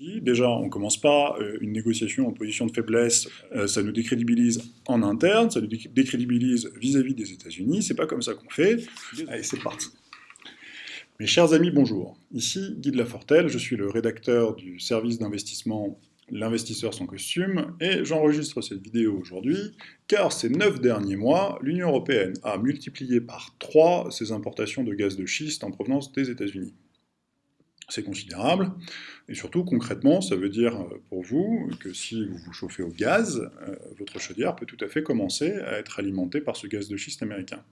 Déjà, on ne commence pas euh, une négociation en position de faiblesse, euh, ça nous décrédibilise en interne, ça nous décrédibilise vis-à-vis des États-Unis, c'est pas comme ça qu'on fait. Allez, c'est parti. Mes chers amis, bonjour. Ici Guy de Lafortelle, je suis le rédacteur du service d'investissement L'investisseur sans costume, et j'enregistre cette vidéo aujourd'hui, car ces neuf derniers mois, l'Union Européenne a multiplié par 3 ses importations de gaz de schiste en provenance des États-Unis c'est considérable. Et surtout, concrètement, ça veut dire euh, pour vous que si vous vous chauffez au gaz, euh, votre chaudière peut tout à fait commencer à être alimentée par ce gaz de schiste américain.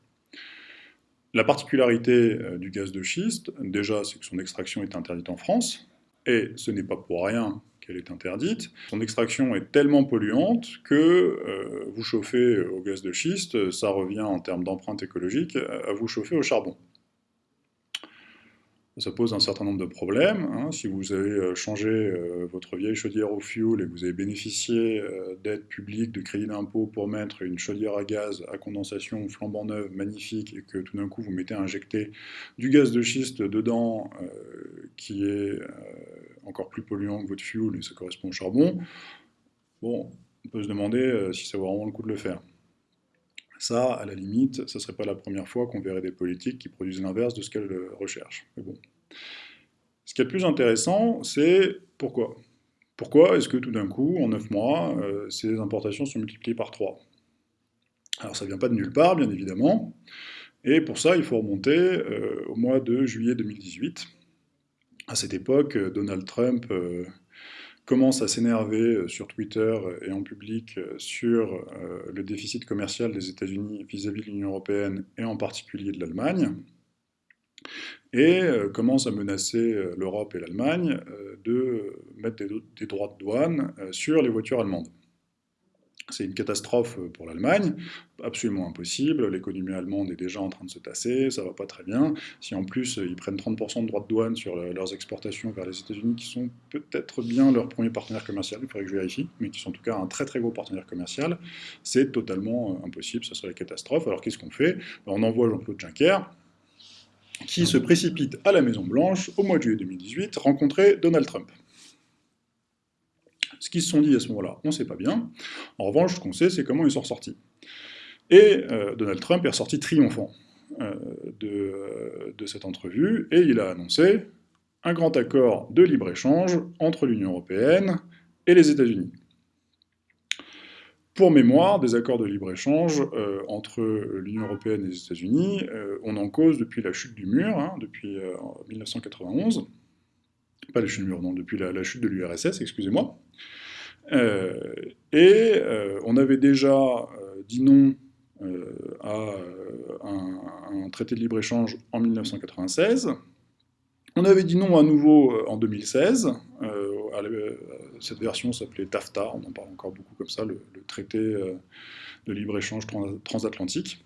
La particularité euh, du gaz de schiste, déjà, c'est que son extraction est interdite en France, et ce n'est pas pour rien qu'elle est interdite. Son extraction est tellement polluante que vous chauffer au gaz de schiste, ça revient en termes d'empreinte écologique à vous chauffer au charbon ça pose un certain nombre de problèmes. Hein. Si vous avez euh, changé euh, votre vieille chaudière au fioul et que vous avez bénéficié euh, d'aides publiques, de crédits d'impôt pour mettre une chaudière à gaz à condensation flambant neuve, magnifique, et que tout d'un coup vous mettez à injecter du gaz de schiste dedans, qui est encore plus polluant que votre fioul, et ça correspond au charbon, bon, on peut se demander si ça vaut vraiment le coup de le faire. Ça, à la limite, ce ne serait pas la première fois qu'on verrait des politiques qui produisent l'inverse de ce qu'elles recherchent. Mais bon. Ce qui est le plus intéressant, c'est pourquoi? Pourquoi est-ce que tout d'un coup, en 9 mois, euh, ces importations sont multipliées par 3 Alors ça ne vient pas de nulle part, bien évidemment, et pour ça, il faut remonter euh, au mois de juillet 2018. À cette époque, Donald Trump euh, commence à s'énerver euh, sur Twitter et en public euh, sur euh, le déficit commercial des États-Unis vis-à-vis de l'Union européenne et en particulier de l'Allemagne, et commence à menacer l'Europe et l'Allemagne de mettre des, droits de douane sur les voitures allemandes. C'est une catastrophe pour l'Allemagne, absolument impossible, l'économie allemande est déjà en train de se tasser, ça va pas très bien. Si en plus ils prennent 30% de droits de douane sur leurs exportations vers les États-Unis, qui sont peut-être bien leur premier partenaire commercial, il faudrait que je vérifie, mais qui sont en tout cas un très très gros partenaire commercial, c'est totalement euh, impossible, ça serait la catastrophe. Alors qu'est-ce qu'on fait? Ben, On envoie Jean-Claude Juncker, qui se précipite à la Maison-Blanche au mois de juillet 2018, rencontrer Donald Trump. Ce qu'ils se sont dit à ce moment-là, on ne sait pas bien. En revanche, ce qu'on sait, c'est comment ils sont ressortis. Et euh, Donald Trump est ressorti triomphant euh, de, cette entrevue, et il a annoncé un grand accord de libre-échange entre l'Union européenne et les États-Unis. Pour mémoire, des accords de libre-échange euh, entre l'Union européenne et les États-Unis, on en cause depuis la chute du mur, hein, depuis 1991, pas la chute du mur, non, depuis la, chute de l'URSS, excusez-moi. Euh, et euh, on avait déjà euh, dit non à un, traité de libre-échange en 1996. On avait dit non à nouveau en 2016. cette version s'appelait TAFTA, on en parle encore beaucoup comme ça, le, le traité de libre-échange transatlantique.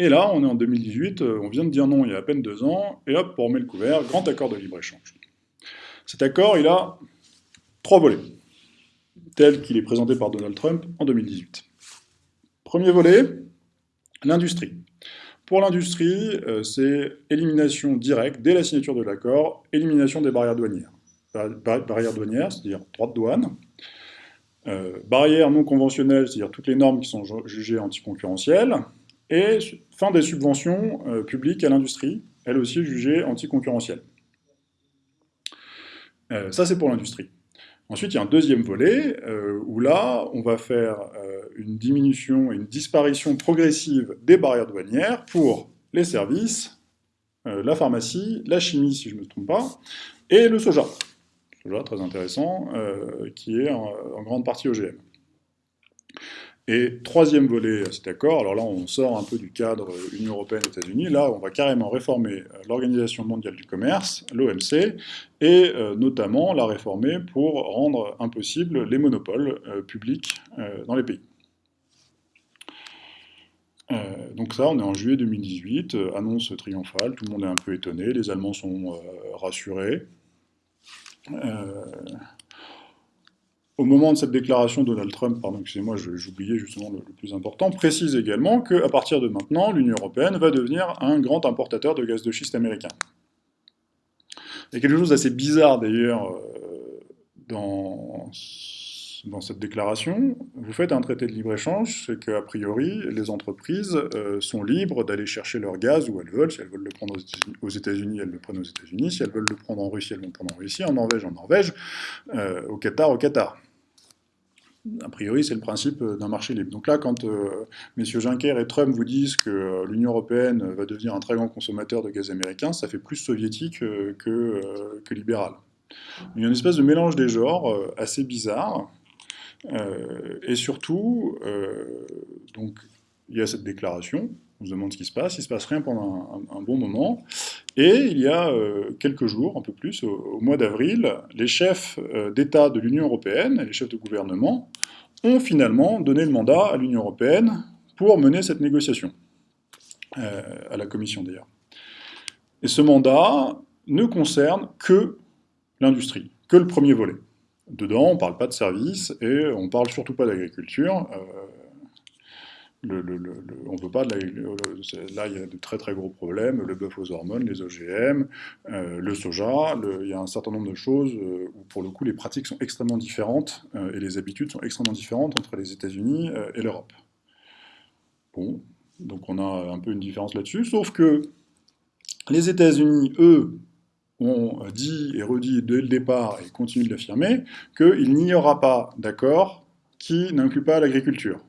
Et là, on est en 2018, euh, on vient de dire non il y a à peine deux ans, et hop, on met le couvert, grand accord de libre-échange. Cet accord, il a trois volets, tel qu'il est présenté par Donald Trump en 2018. Premier volet, l'industrie. Pour l'industrie, euh, c'est élimination directe, dès la signature de l'accord, élimination des barrières douanières. Barrières douanières, c'est-à-dire droit de douane, euh, barrières non conventionnelles, c'est-à-dire toutes les normes qui sont jugées anticoncurrentielles, et fin des subventions euh, publiques à l'industrie, elle aussi jugée anticoncurrentielle. Euh, ça, c'est pour l'industrie. Ensuite, il y a un deuxième volet, euh, où là, on va faire une diminution et une disparition progressive des barrières douanières pour les services, la pharmacie, la chimie, si je ne me trompe pas, et le soja. Soja, très intéressant, qui est en grande partie OGM. Et troisième volet à cet accord, alors là on sort un peu du cadre Union Européenne-États-Unis, là on va carrément réformer euh, l'Organisation mondiale du commerce, l'OMC, et euh, notamment la réformer pour rendre impossible les monopoles euh, publics dans les pays. donc ça, on est en juillet 2018, annonce triomphale, tout le monde est un peu étonné, les Allemands sont rassurés. Au moment de cette déclaration, Donald Trump, pardon, excusez-moi, j'oubliais justement le, plus important, précise également qu'à partir de maintenant, l'Union européenne va devenir un grand importateur de gaz de schiste américain. Il y a quelque chose d'assez bizarre d'ailleurs dans, dans cette déclaration, vous faites un traité de libre-échange, c'est qu'a priori, les entreprises euh, sont libres d'aller chercher leur gaz où elles veulent. Si elles veulent le prendre aux États-Unis, elles le prennent aux États-Unis. Si elles veulent le prendre en Russie, elles vont le prendre en Russie. En Norvège, en Norvège. Euh, au Qatar, au Qatar. A priori, c'est le principe d'un marché libre. Donc là, quand euh, messieurs Juncker et Trump vous disent que l'Union européenne va devenir un très grand consommateur de gaz américain, ça fait plus soviétique que, libéral. Il y a une espèce de mélange des genres assez bizarre. Euh, et surtout, euh, il y a cette déclaration, on se demande ce qui se passe, il ne se passe rien pendant un, bon moment, et il y a euh, quelques jours, un peu plus, au, mois d'avril, les chefs d'État de l'Union européenne, les chefs de gouvernement, ont finalement donné le mandat à l'Union européenne pour mener cette négociation, à la Commission d'ailleurs. Et ce mandat ne concerne que l'industrie, que le premier volet. Dedans, on ne parle pas de services et on ne parle surtout pas d'agriculture. Euh, on veut pas de Là, il y a de très très gros problèmes, le bœuf aux hormones, les OGM, euh, le soja, il y a un certain nombre de choses euh, où pour le coup les pratiques sont extrêmement différentes et les habitudes sont extrêmement différentes entre les États-Unis et l'Europe. Bon, donc on a un peu une différence là-dessus, sauf que les États-Unis, eux, ont dit et redit dès le départ, et continuent de l'affirmer, qu'il n'y aura pas d'accord qui n'inclut pas l'agriculture.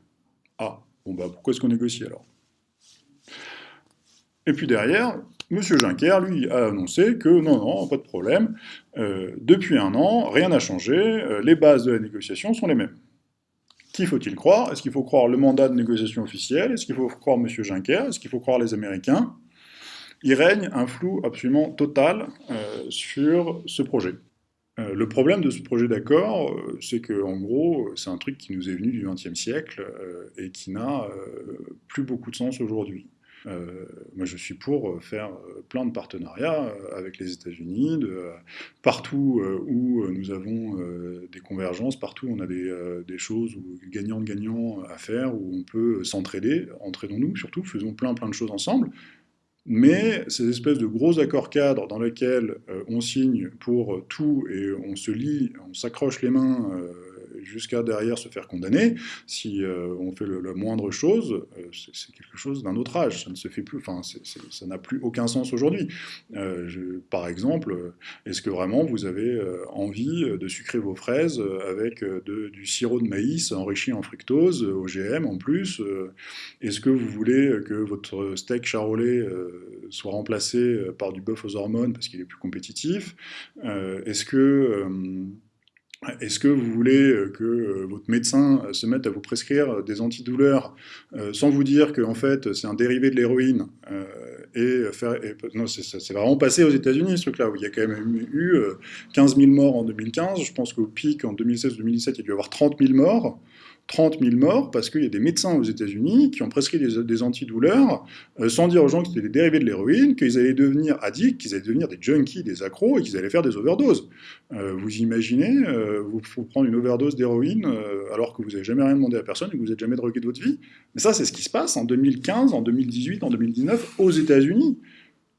Ah, bon bah pourquoi est-ce qu'on négocie alors? Et puis derrière, M. Juncker, lui, a annoncé que non, non, pas de problème, euh, depuis un an, rien n'a changé, euh, les bases de la négociation sont les mêmes. Qui faut-il croire? Est-ce qu'il faut croire le mandat de négociation officiel? Est-ce qu'il faut croire M. Juncker? Est-ce qu'il faut croire les Américains? Il règne un flou absolument total euh, sur ce projet. Euh, le problème de ce projet d'accord, euh, c'est qu'en gros, c'est un truc qui nous est venu du XXe siècle et qui n'a plus beaucoup de sens aujourd'hui. moi, je suis pour faire plein de partenariats avec les États-Unis, partout où nous avons des convergences, partout où on a des, des choses gagnant-gagnant à faire, où on peut s'entraider, entraidons-nous surtout, faisons plein plein de choses ensemble, mais ces espèces de gros accords cadres dans lesquels euh, on signe pour tout et on se lit, on s'accroche les mains euh, jusqu'à derrière se faire condamner, si euh, on fait la moindre chose, euh, c'est quelque chose d'un autre âge, ça ne se fait plus, enfin, ça n'a plus aucun sens aujourd'hui. Euh, par exemple, est-ce que vraiment vous avez envie de sucrer vos fraises avec du sirop de maïs enrichi en fructose, OGM en plus Est-ce que vous voulez que votre steak charolais soit remplacé par du bœuf aux hormones parce qu'il est plus compétitif Est-ce que est-ce que vous voulez euh, que euh, votre médecin euh, se mette à vous prescrire des antidouleurs sans vous dire que en fait c'est un dérivé de l'héroïne et c'est vraiment passé aux États-Unis ce truc-là où il y a quand même eu 15 000 morts en 2015. Je pense qu'au pic en 2016-2017 il y a dû y avoir 30 000 morts. 30 000 morts parce qu'il y a des médecins aux États-Unis qui ont prescrit des, antidouleurs euh, sans dire aux gens que c'était des dérivés de l'héroïne, qu'ils allaient devenir addicts, qu'ils allaient devenir des junkies, des accros et qu'ils allaient faire des overdoses. Euh, vous imaginez, euh, vous, prendre une overdose d'héroïne alors que vous n'avez jamais rien demandé à personne et que vous n'êtes jamais drogué de votre vie. Mais ça, c'est ce qui se passe en 2015, en 2018, en 2019 aux États-Unis.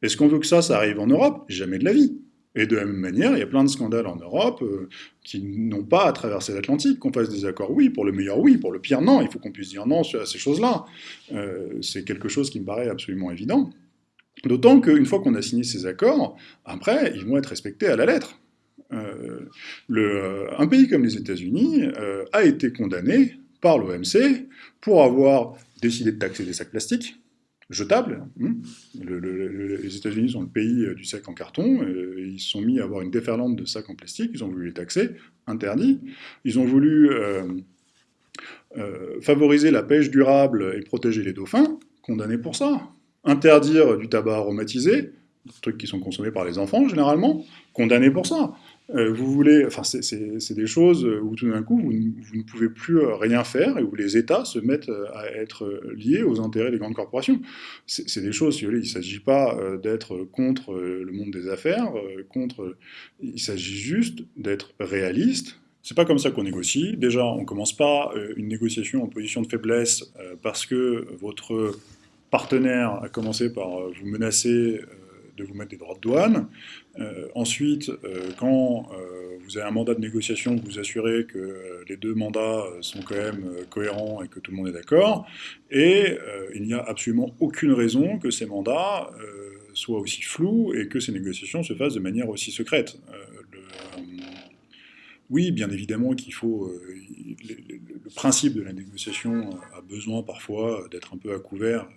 Est-ce qu'on veut que ça, ça arrive en Europe? Jamais de la vie. Et de la même manière, il y a plein de scandales en Europe euh, qui n'ont pas à traverser l'Atlantique, qu'on fasse des accords, oui, pour le meilleur, oui, pour le pire, non. Il faut qu'on puisse dire non à ces choses-là. Euh, c'est quelque chose qui me paraît absolument évident. D'autant qu'une fois qu'on a signé ces accords, après, ils vont être respectés à la lettre. Euh, un pays comme les États-Unis a été condamné par l'OMC pour avoir décidé de taxer des sacs plastiques, jetable. Hein. les États-Unis sont le pays euh, du sac en carton, et ils se sont mis à avoir une déferlante de sacs en plastique, ils ont voulu les taxer, interdit. Ils ont voulu euh, euh, favoriser la pêche durable et protéger les dauphins, condamnés pour ça. Interdire du tabac aromatisé, trucs qui sont consommés par les enfants généralement, condamnés pour ça. Euh, vous voulez, enfin, c'est des choses où tout d'un coup, vous, ne pouvez plus euh, rien faire et où les États se mettent euh, à être liés aux intérêts des grandes corporations. C'est des choses, si vous voulez, il ne s'agit pas d'être contre le monde des affaires, contre, il s'agit juste d'être réaliste. C'est pas comme ça qu'on négocie. Déjà, on ne commence pas une négociation en position de faiblesse parce que votre partenaire a commencé par vous menacer de vous mettre des droits de douane. ensuite, quand vous avez un mandat de négociation, vous vous assurez que les deux mandats sont quand même cohérents et que tout le monde est d'accord. Et il n'y a absolument aucune raison que ces mandats soient aussi flous et que ces négociations se fassent de manière aussi secrète. oui, bien évidemment qu'il faut le principe de la négociation a besoin parfois d'être un peu à couvert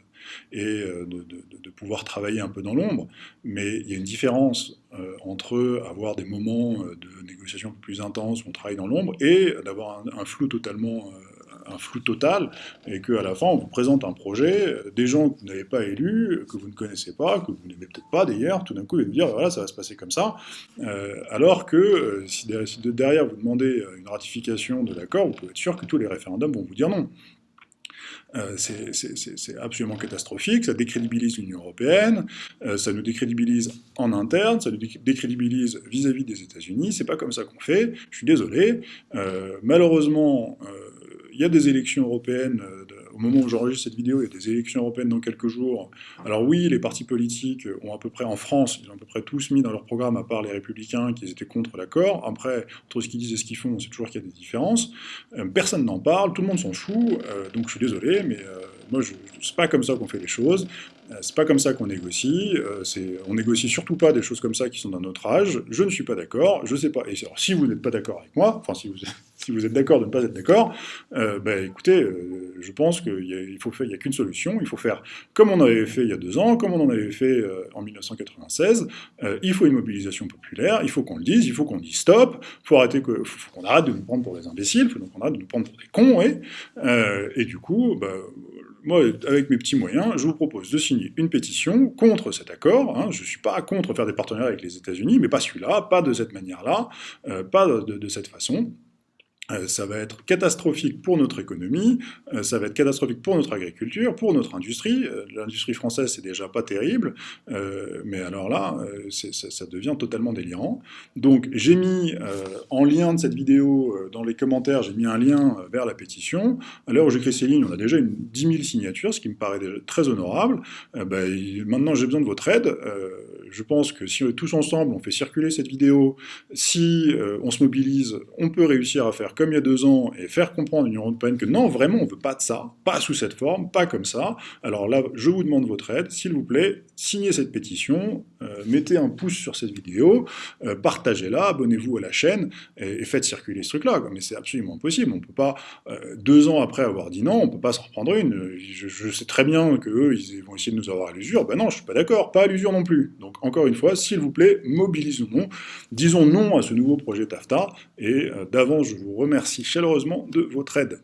et euh, de, pouvoir travailler un peu dans l'ombre, mais il y a une différence euh, entre avoir des moments euh, de négociation plus intenses où on travaille dans l'ombre et d'avoir un, flou totalement un flou total, et qu'à la fin, on vous présente un projet, des gens que vous n'avez pas élus, que vous ne connaissez pas, que vous n'aimez peut-être pas d'ailleurs, tout d'un coup, ils vous dire, voilà, ça va se passer comme ça, alors que si derrière vous demandez une ratification de l'accord, vous pouvez être sûr que tous les référendums vont vous dire non. Euh, c'est absolument catastrophique, ça décrédibilise l'Union européenne, euh, ça nous décrédibilise en interne, ça nous décrédibilise vis-à-vis des États-Unis, c'est pas comme ça qu'on fait, je suis désolé. Euh, malheureusement, il y a des élections européennes au moment où j'enregistre cette vidéo, il y a des élections européennes dans quelques jours. Alors oui, les partis politiques ont à peu près, en France, ils ont à peu près tous mis dans leur programme, à part les Républicains, qui étaient contre l'accord. Après, entre ce qu'ils disent et ce qu'ils font, c'est toujours qu'il y a des différences. Euh, personne n'en parle, tout le monde s'en fout, euh, donc je suis désolé, mais euh, moi, c'est pas comme ça qu'on fait les choses. C'est pas comme ça qu'on négocie. on négocie surtout pas des choses comme ça qui sont dans notre âge. Je ne suis pas d'accord. Je sais pas. Et alors, si vous n'êtes pas d'accord avec moi, enfin, si vous, si vous êtes d'accord de ne pas être d'accord, euh, ben, écoutez, euh, je pense qu'il n'y a, qu'une solution, il faut faire comme on avait fait il y a deux ans, comme on en avait fait euh, en 1996, il faut une mobilisation populaire, il faut qu'on le dise, il faut qu'on dise stop, il faut, arrêter qu'on arrête de nous prendre pour des imbéciles, il faut qu'on arrête de nous prendre pour des cons, et, et du coup, ben, moi, avec mes petits moyens, je vous propose de signer une pétition contre cet accord. Hein. Je ne suis pas contre faire des partenariats avec les États-Unis, mais pas celui-là, pas de cette manière-là, pas de, cette façon. Euh, ça va être catastrophique pour notre économie, euh, ça va être catastrophique pour notre agriculture, pour notre industrie. Euh, l'industrie française, c'est déjà pas terrible, mais alors là, ça, devient totalement délirant. Donc j'ai mis en lien de cette vidéo, dans les commentaires, j'ai mis un lien vers la pétition. À l'heure où j'écris ces lignes, on a déjà une 10 000 signatures, ce qui me paraît très honorable. Ben, maintenant, j'ai besoin de votre aide. je pense que si tous ensemble, on fait circuler cette vidéo, si on se mobilise, on peut réussir à faire comme il y a deux ans et faire comprendre à l'Union Européenne que non, vraiment, on ne veut pas de ça, pas sous cette forme, pas comme ça, alors là, je vous demande votre aide, s'il vous plaît, signez cette pétition, mettez un pouce sur cette vidéo, euh, partagez-la, abonnez-vous à la chaîne, et, faites circuler ce truc-là. Mais c'est absolument impossible, on ne peut pas, euh, deux ans après avoir dit non, on ne peut pas se reprendre une. Je, sais très bien qu'eux, ils vont essayer de nous avoir à l'usure, ben non, je suis pas d'accord, pas à l'usure non plus. Donc encore une fois, s'il vous plaît, mobilisons-nous, disons non à ce nouveau projet TAFTA, et d'avance, je vous remercie chaleureusement de votre aide.